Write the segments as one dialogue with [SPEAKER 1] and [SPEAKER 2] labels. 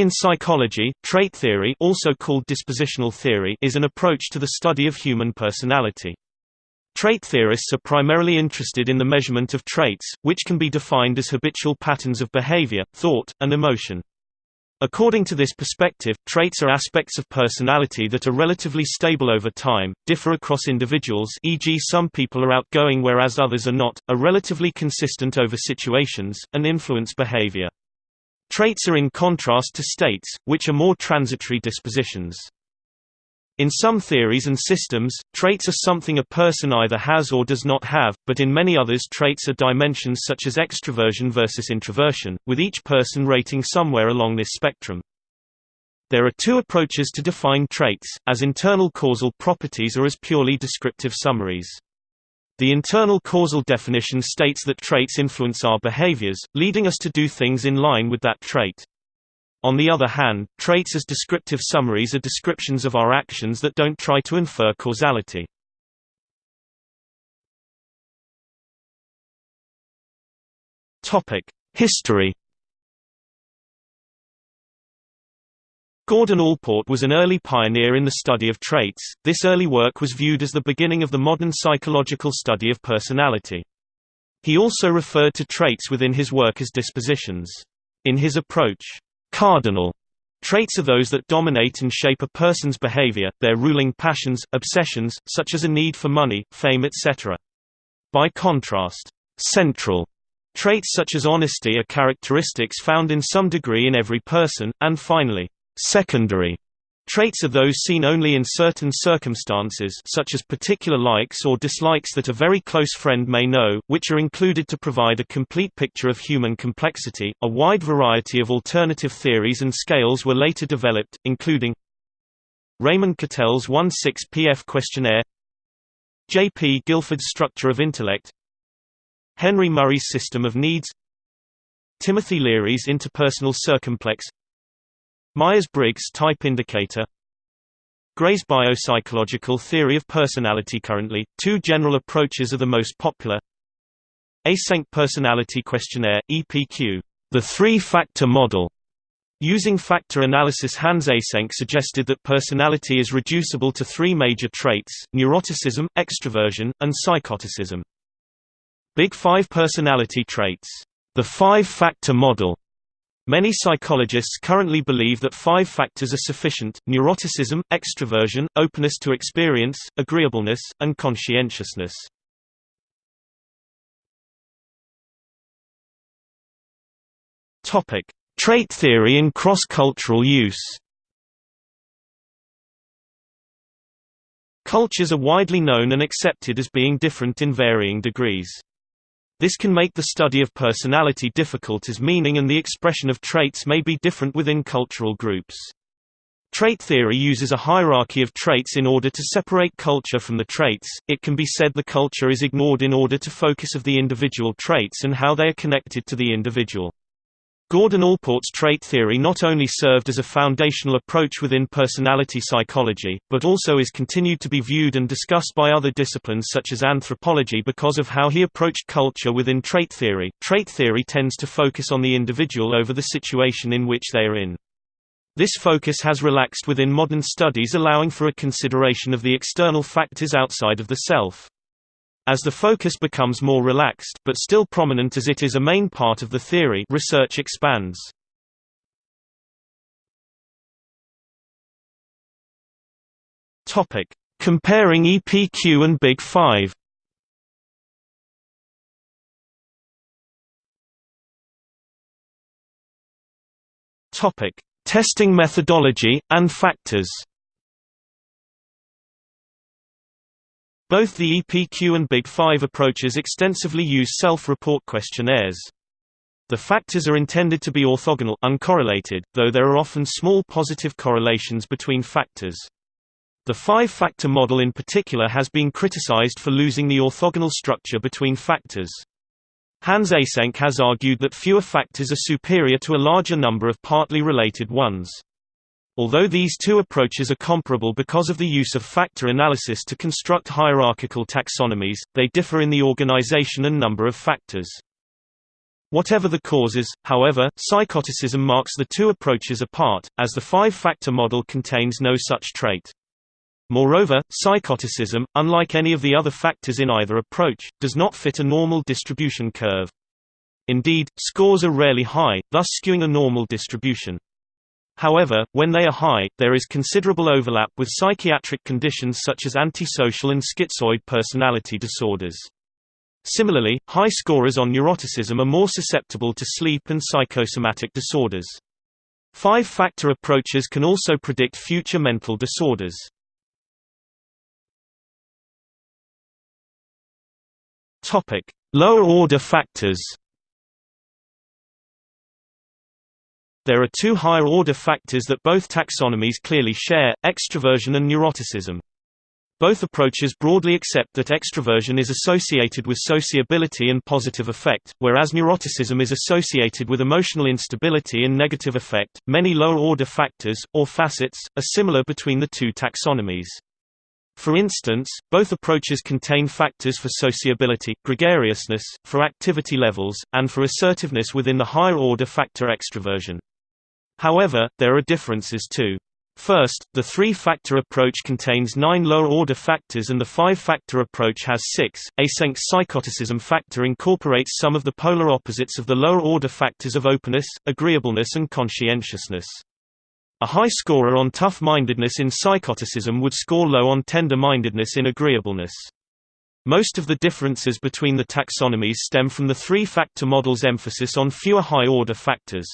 [SPEAKER 1] In psychology, trait theory also called dispositional theory is an approach to the study of human personality. Trait theorists are primarily interested in the measurement of traits, which can be defined as habitual patterns of behavior, thought, and emotion. According to this perspective, traits are aspects of personality that are relatively stable over time, differ across individuals e.g. some people are outgoing whereas others are not, are relatively consistent over situations, and influence behavior. Traits are in contrast to states, which are more transitory dispositions. In some theories and systems, traits are something a person either has or does not have, but in many others traits are dimensions such as extroversion versus introversion, with each person rating somewhere along this spectrum. There are two approaches to define traits, as internal causal properties or as purely descriptive summaries. The internal causal definition states that traits influence our behaviors, leading us to do things in line with that trait. On the other hand, traits as descriptive summaries are descriptions of our actions that don't try to infer causality. History Gordon Allport was an early pioneer in the study of traits. This early work was viewed as the beginning of the modern psychological study of personality. He also referred to traits within his work as dispositions. In his approach, cardinal traits are those that dominate and shape a person's behavior, their ruling passions, obsessions, such as a need for money, fame etc. By contrast, central traits such as honesty are characteristics found in some degree in every person, and finally, Secondary traits are those seen only in certain circumstances such as particular likes or dislikes that a very close friend may know, which are included to provide a complete picture of human complexity. A wide variety of alternative theories and scales were later developed, including Raymond Cattell's 1-6-PF questionnaire J. P. Guilford's structure of intellect Henry Murray's system of needs Timothy Leary's interpersonal circumplex Myers-Briggs type indicator Gray's biopsychological theory of personality Currently, two general approaches are the most popular Eysenck Personality Questionnaire, EPQ, the three-factor model. Using factor analysis Hans Eysenck suggested that personality is reducible to three major traits, neuroticism, extroversion, and psychoticism. Big Five personality traits. The five-factor model Many psychologists currently believe that five factors are sufficient, neuroticism, extroversion, openness to experience, agreeableness, and conscientiousness. Trait theory in cross-cultural use Cultures are widely known and accepted as being different in varying degrees. This can make the study of personality difficult as meaning and the expression of traits may be different within cultural groups. Trait theory uses a hierarchy of traits in order to separate culture from the traits. It can be said the culture is ignored in order to focus of the individual traits and how they are connected to the individual. Gordon Allport's trait theory not only served as a foundational approach within personality psychology, but also is continued to be viewed and discussed by other disciplines such as anthropology because of how he approached culture within trait theory. Trait theory tends to focus on the individual over the situation in which they are in. This focus has relaxed within modern studies allowing for a consideration of the external factors outside of the self. As the focus becomes more relaxed but still prominent as it is a main part of the theory research expands. Comparing EPQ and Big 5. Topic: Testing methodology and factors. Both the EPQ and Big Five approaches extensively use self-report questionnaires. The factors are intended to be orthogonal uncorrelated, though there are often small positive correlations between factors. The five-factor model in particular has been criticized for losing the orthogonal structure between factors. Hans Eysenck has argued that fewer factors are superior to a larger number of partly related ones. Although these two approaches are comparable because of the use of factor analysis to construct hierarchical taxonomies, they differ in the organization and number of factors. Whatever the causes, however, psychoticism marks the two approaches apart, as the five-factor model contains no such trait. Moreover, psychoticism, unlike any of the other factors in either approach, does not fit a normal distribution curve. Indeed, scores are rarely high, thus skewing a normal distribution. However, when they are high, there is considerable overlap with psychiatric conditions such as antisocial and schizoid personality disorders. Similarly, high scorers on neuroticism are more susceptible to sleep and psychosomatic disorders. Five-factor approaches can also predict future mental disorders. Lower-order factors There are two higher-order factors that both taxonomies clearly share, extroversion and neuroticism. Both approaches broadly accept that extroversion is associated with sociability and positive affect, whereas neuroticism is associated with emotional instability and negative affect. Many lower order factors, or facets, are similar between the two taxonomies. For instance, both approaches contain factors for sociability, gregariousness, for activity levels, and for assertiveness within the higher order factor extroversion. However, there are differences too. First, the three-factor approach contains nine lower-order factors and the five-factor approach has six. Eysenck's psychoticism factor incorporates some of the polar opposites of the lower-order factors of openness, agreeableness and conscientiousness. A high scorer on tough-mindedness in psychoticism would score low on tender-mindedness in agreeableness. Most of the differences between the taxonomies stem from the three-factor model's emphasis on fewer high-order factors.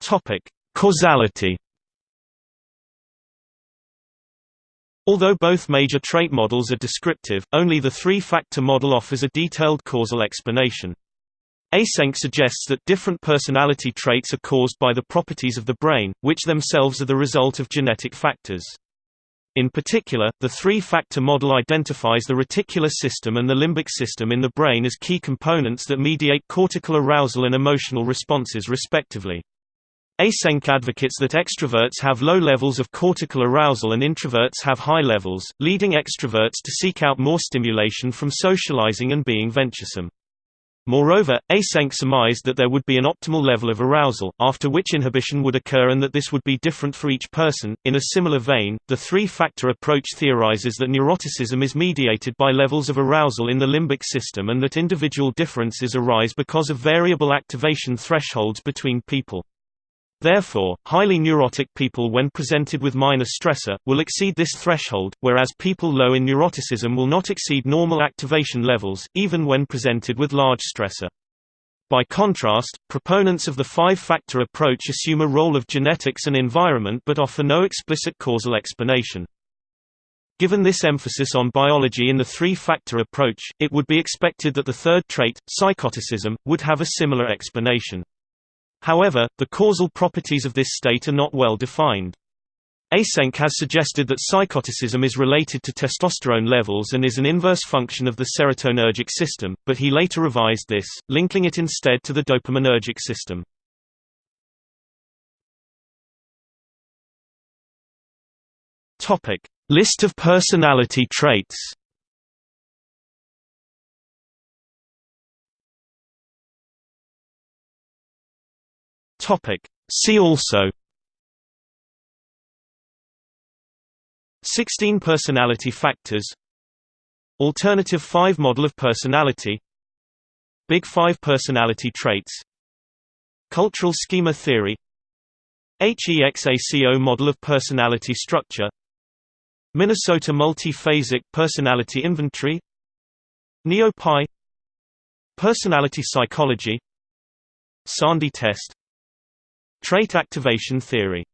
[SPEAKER 1] Topic: Causality. Although both major trait models are descriptive, only the three-factor model offers a detailed causal explanation. Eysenck suggests that different personality traits are caused by the properties of the brain, which themselves are the result of genetic factors. In particular, the three-factor model identifies the reticular system and the limbic system in the brain as key components that mediate cortical arousal and emotional responses respectively. Eysenck advocates that extroverts have low levels of cortical arousal and introverts have high levels, leading extroverts to seek out more stimulation from socializing and being venturesome. Moreover, Eysenck surmised that there would be an optimal level of arousal, after which inhibition would occur and that this would be different for each person. In a similar vein, the three-factor approach theorizes that neuroticism is mediated by levels of arousal in the limbic system and that individual differences arise because of variable activation thresholds between people. Therefore, highly neurotic people when presented with minor stressor, will exceed this threshold, whereas people low in neuroticism will not exceed normal activation levels, even when presented with large stressor. By contrast, proponents of the five-factor approach assume a role of genetics and environment but offer no explicit causal explanation. Given this emphasis on biology in the three-factor approach, it would be expected that the third trait, psychoticism, would have a similar explanation. However, the causal properties of this state are not well defined. Eysenck has suggested that psychoticism is related to testosterone levels and is an inverse function of the serotonergic system, but he later revised this, linking it instead to the dopaminergic system. List of personality traits Topic. See also 16 personality factors Alternative 5 model of personality Big 5 personality traits Cultural schema theory HEXACO model of personality structure Minnesota multi-phasic personality inventory NeoPi Personality psychology Szondi test Trait activation theory